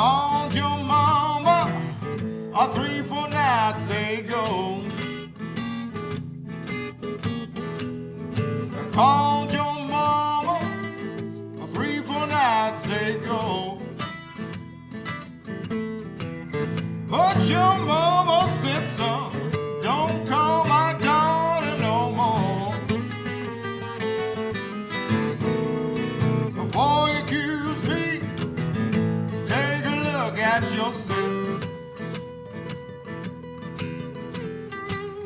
called your mama a three, four nights ago. Called your mama a three, four nights ago. But your mama look at yourself.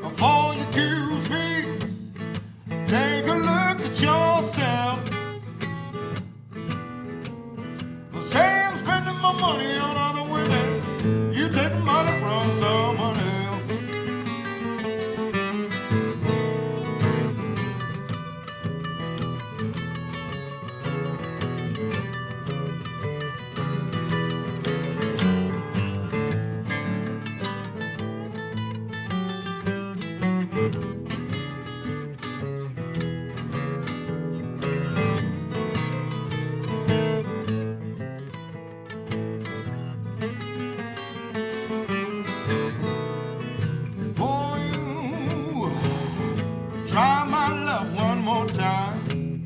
Before you accuse me, take a look at yourself. Say I'm spending my money on other try my love one more time.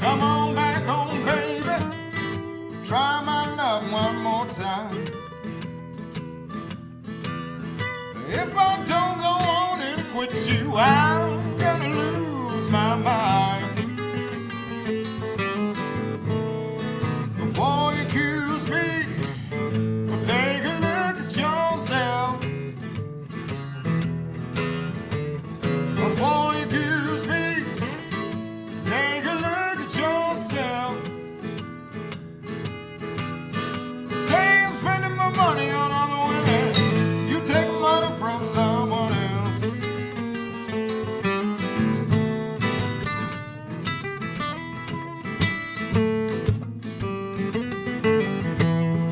Come on back home, baby. Try my love one more time. If I don't go on and quit you, I'm